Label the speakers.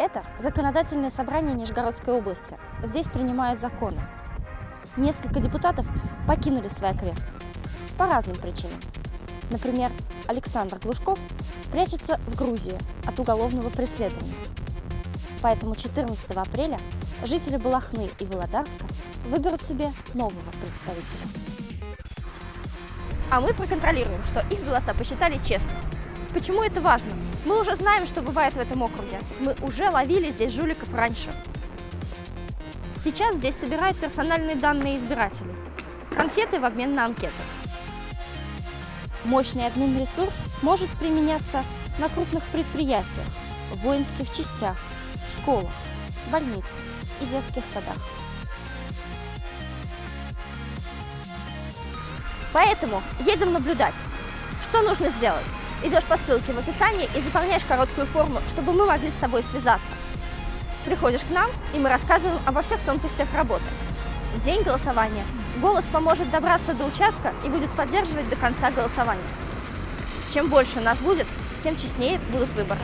Speaker 1: Это законодательное собрание Нижегородской области. Здесь принимают законы. Несколько депутатов покинули свои кресла по разным причинам. Например, Александр Глушков прячется в Грузии от уголовного преследования. Поэтому 14 апреля жители Балахны и Володарска выберут себе нового представителя.
Speaker 2: А мы проконтролируем, что их голоса посчитали честно. Почему это важно? Мы уже знаем, что бывает в этом округе. Мы уже ловили здесь жуликов раньше. Сейчас здесь собирают персональные данные избирателей. Конфеты в обмен на анкеты.
Speaker 1: Мощный админ-ресурс может применяться на крупных предприятиях, воинских частях, школах, больницах и детских садах.
Speaker 2: Поэтому едем наблюдать. Что нужно сделать? Идешь по ссылке в описании и заполняешь короткую форму, чтобы мы могли с тобой связаться. Приходишь к нам, и мы рассказываем обо всех тонкостях работы. В день голосования голос поможет добраться до участка и будет поддерживать до конца голосования. Чем больше нас будет, тем честнее будут выборы.